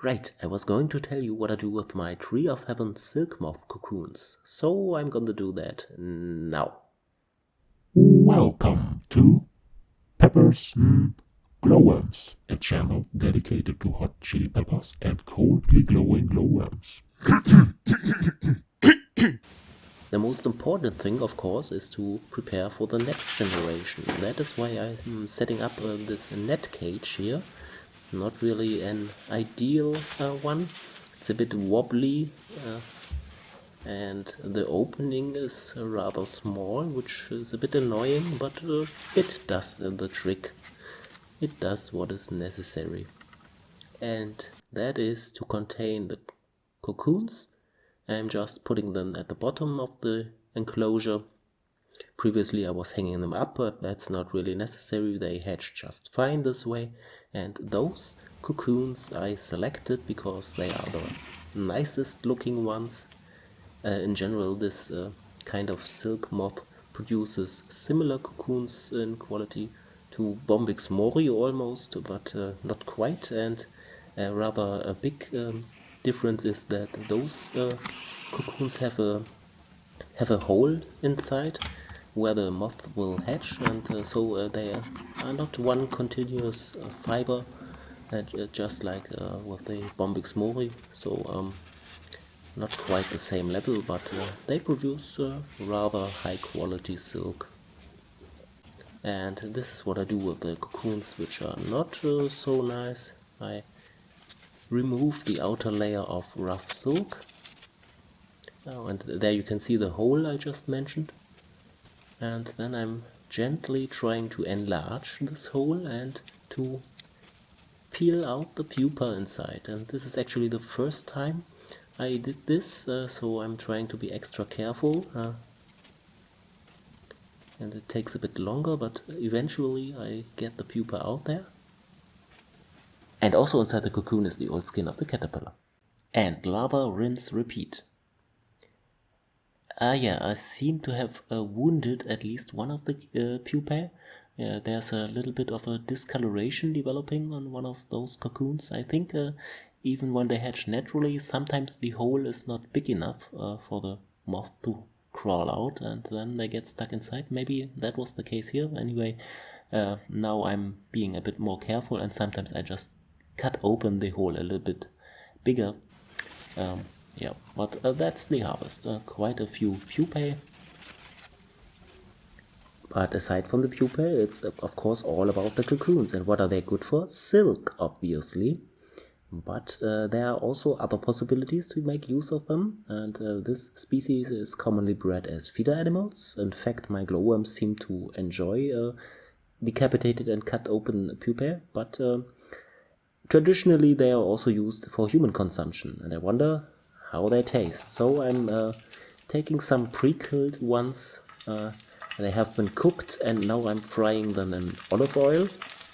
Right, I was going to tell you what I do with my Tree of Heaven silk moth cocoons, so I'm gonna do that now. Welcome to Peppers mm, Glowworms, a channel dedicated to hot chili peppers and coldly glowing glowworms. The most important thing, of course, is to prepare for the next generation. That is why I'm setting up uh, this net cage here not really an ideal uh, one. It's a bit wobbly uh, and the opening is rather small which is a bit annoying but uh, it does the trick. It does what is necessary. And that is to contain the cocoons. I'm just putting them at the bottom of the enclosure Previously I was hanging them up, but that's not really necessary, they hatch just fine this way. And those cocoons I selected because they are the nicest looking ones. Uh, in general this uh, kind of silk moth produces similar cocoons in quality to Bombyx mori almost, but uh, not quite. And uh, rather a big um, difference is that those uh, cocoons have a have a hole inside where the moth will hatch and uh, so uh, they are not one continuous uh, fiber uh, just like uh, with the Bombyx mori. So um, not quite the same level but uh, they produce rather high quality silk. And this is what I do with the cocoons which are not so nice. I remove the outer layer of rough silk. Oh, and there you can see the hole I just mentioned and then I'm gently trying to enlarge this hole and to peel out the pupa inside. And this is actually the first time I did this uh, so I'm trying to be extra careful uh, and it takes a bit longer but eventually I get the pupa out there. And also inside the cocoon is the old skin of the caterpillar. And lava rinse repeat Ah yeah, I seem to have uh, wounded at least one of the uh, pupae. Yeah, there's a little bit of a discoloration developing on one of those cocoons. I think uh, even when they hatch naturally, sometimes the hole is not big enough uh, for the moth to crawl out and then they get stuck inside. Maybe that was the case here. Anyway, uh, now I'm being a bit more careful and sometimes I just cut open the hole a little bit bigger. Um, yeah, but uh, that's the harvest. Uh, quite a few pupae. But aside from the pupae, it's of course all about the cocoons. And what are they good for? Silk, obviously. But uh, there are also other possibilities to make use of them. And uh, this species is commonly bred as feeder animals. In fact, my glowworms seem to enjoy uh, decapitated and cut open pupae. But uh, traditionally, they are also used for human consumption. And I wonder how they taste. So I'm uh, taking some pre-killed ones. Uh, they have been cooked and now I'm frying them in olive oil.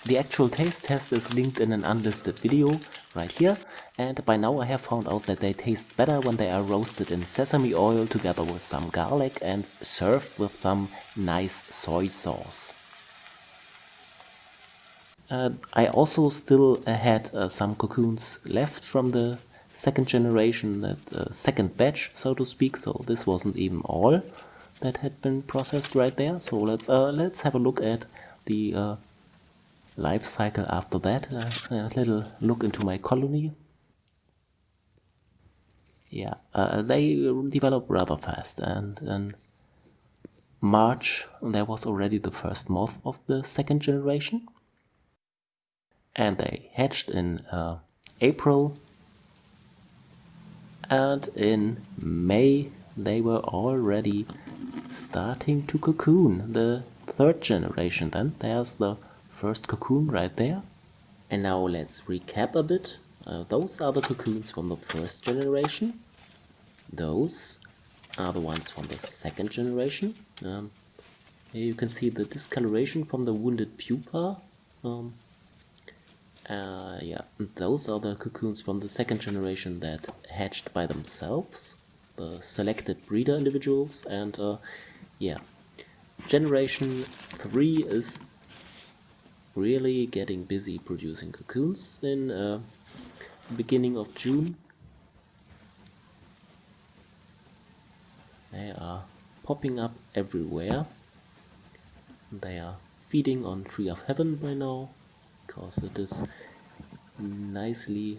The actual taste test is linked in an unlisted video right here and by now I have found out that they taste better when they are roasted in sesame oil together with some garlic and served with some nice soy sauce. Uh, I also still uh, had uh, some cocoons left from the second generation, that uh, second batch, so to speak. So this wasn't even all that had been processed right there. So let's uh, let's have a look at the uh, life cycle after that. Uh, a little look into my colony. Yeah, uh, they develop rather fast, and in March there was already the first moth of the second generation, and they hatched in uh, April and in May they were already starting to cocoon the third generation then. There's the first cocoon right there. And now let's recap a bit. Uh, those are the cocoons from the first generation. Those are the ones from the second generation. Um, here you can see the discoloration from the wounded pupa. Um, uh, yeah, those are the cocoons from the second generation that hatched by themselves, the selected breeder individuals, and uh, yeah, generation 3 is really getting busy producing cocoons in uh, beginning of June. They are popping up everywhere. They are feeding on Tree of Heaven by now, because it is nicely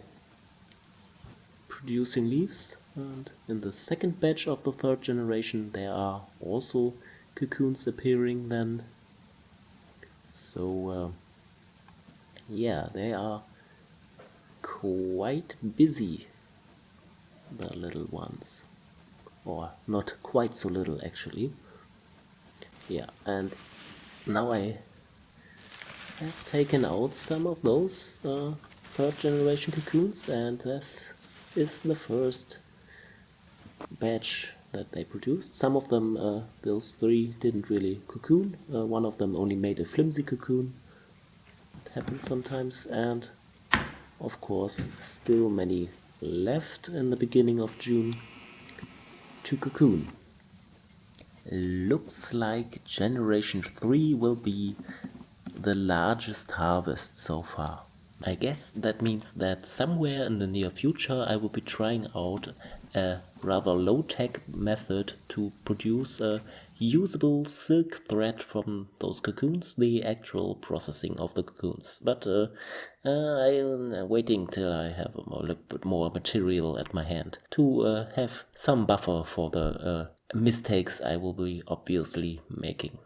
producing leaves. And in the second batch of the third generation there are also cocoons appearing then. So uh, yeah, they are quite busy, the little ones. Or not quite so little actually. Yeah, and now I have taken out some of those uh, third generation cocoons and this is the first batch that they produced. Some of them, uh, those three, didn't really cocoon. Uh, one of them only made a flimsy cocoon. It happens sometimes. And of course, still many left in the beginning of June to cocoon. Looks like Generation 3 will be the largest harvest so far. I guess that means that somewhere in the near future I will be trying out a rather low-tech method to produce a usable silk thread from those cocoons, the actual processing of the cocoons. But uh, uh, I'm waiting till I have a little bit more material at my hand to uh, have some buffer for the uh, mistakes I will be obviously making.